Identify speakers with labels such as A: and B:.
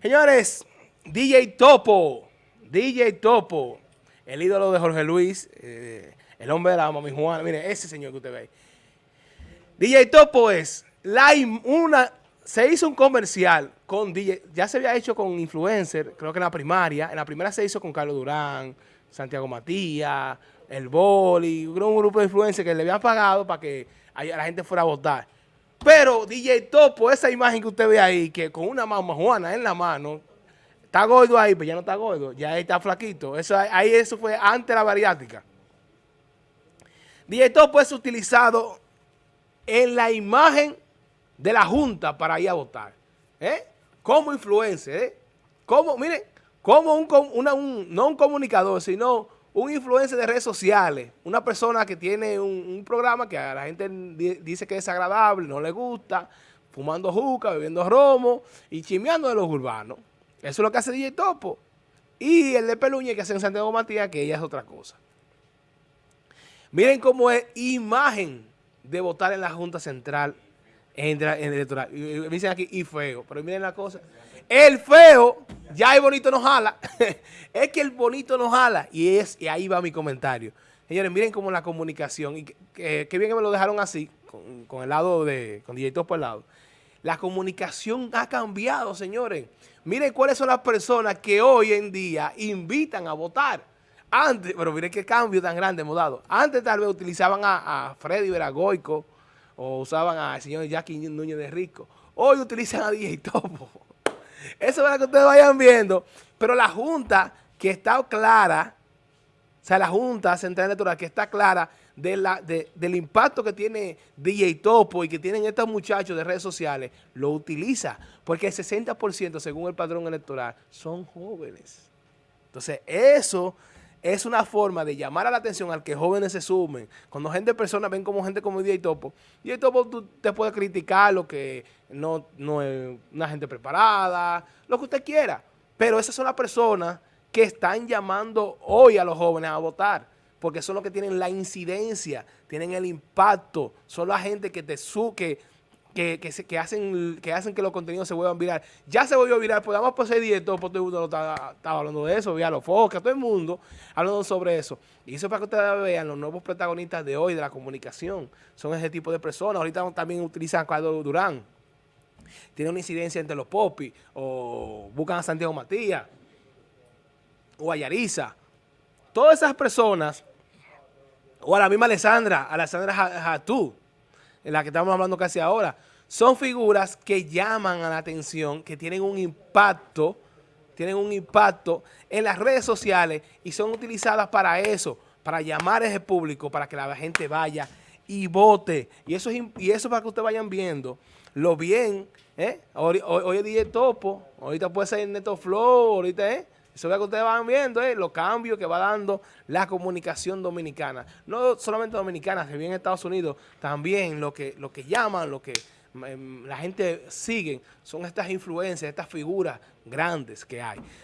A: Señores, DJ Topo, DJ Topo, el ídolo de Jorge Luis, eh, el hombre de la mami Juana, mire, ese señor que usted ve DJ Topo es una, se hizo un comercial con DJ, ya se había hecho con influencer, creo que en la primaria, en la primera se hizo con Carlos Durán, Santiago Matías, El Boli, un grupo de influencers que le habían pagado para que la gente fuera a votar. Pero DJ Topo, esa imagen que usted ve ahí, que con una mamá Juana en la mano, está gordo ahí, pero ya no está gordo, ya está flaquito. Eso, ahí eso fue antes de la bariátrica. DJ Topo es utilizado en la imagen de la Junta para ir a votar. ¿eh? Como influencer, ¿eh? Como, miren, como un, un, no un comunicador, sino un influencer de redes sociales, una persona que tiene un, programa que a la gente dice que es agradable, no le gusta, fumando juca, bebiendo romo y chimeando de los urbanos. Eso es lo que hace DJ Topo. Y el de Peluña que hace en Santiago Matías, que ella es otra cosa. Miren cómo es imagen de votar en la Junta Central en, el electoral. Me dicen aquí, y feo. Pero miren la cosa. El feo, ya el bonito no jala. es que el bonito no jala. Y, es, y ahí va mi comentario. Señores, miren cómo la comunicación, y qué bien que me lo dejaron así, con, el lado de, con DJ por el lado. La comunicación ha cambiado, señores. Miren cuáles son las personas que hoy en día invitan a votar. Antes, pero miren qué cambio tan grande hemos dado. Antes tal vez utilizaban a, a Freddy Veragoico o usaban al señor Jackie Núñez de Rico. Hoy utilizan a DJ Topo. Eso es para que ustedes vayan viendo. Pero la Junta que está clara, o sea, la Junta Central Electoral que está clara de la, del impacto que tiene DJ Topo y que tienen estos muchachos de redes sociales, lo utiliza. Porque el 60% según el padrón electoral son jóvenes. Entonces, eso es una forma de llamar a la atención al que jóvenes se sumen. Cuando gente, personas ven como gente como DJ Topo, DJ Topo tú te puedes criticar lo que no, no es una gente preparada, lo que usted quiera. Pero esas son las personas que están llamando hoy a los jóvenes a votar, porque son los que tienen la incidencia, tienen el impacto, son la gente que te su que que, que, que, hacen, que hacen que los contenidos se vuelvan viral. Ya se volvió viral, pues vamos a poseer directo, porque todo el mundo estaba, hablando de eso, a los focas, todo el mundo hablando sobre eso. Y eso para que ustedes vean los nuevos protagonistas de hoy de la comunicación. Son ese tipo de personas. Ahorita también utilizan a Carlos Durán. Tiene una incidencia entre los popis, o buscan a Santiago Matías, o a Yarisa. Todas esas personas, o a la misma Alessandra, Alessandra Hatú, en la que estamos hablando casi ahora, son figuras que llaman a la atención, que tienen un impacto, tienen un impacto en las redes sociales y son utilizadas para eso, para llamar a ese público, para que la gente vaya y vote. Y eso, es, y eso para que ustedes vayan viendo lo bien, ¿eh? Hoy, hoy, es DJ Topo, ahorita puede ser Neto Flow, ahorita, ¿eh? Eso es lo que ustedes van viendo, ¿eh? los cambios que va dando la comunicación dominicana. No solamente dominicana, que viene en Estados Unidos, también lo que, lo que llaman, lo que em, la gente sigue, son estas influencias, estas figuras grandes que hay.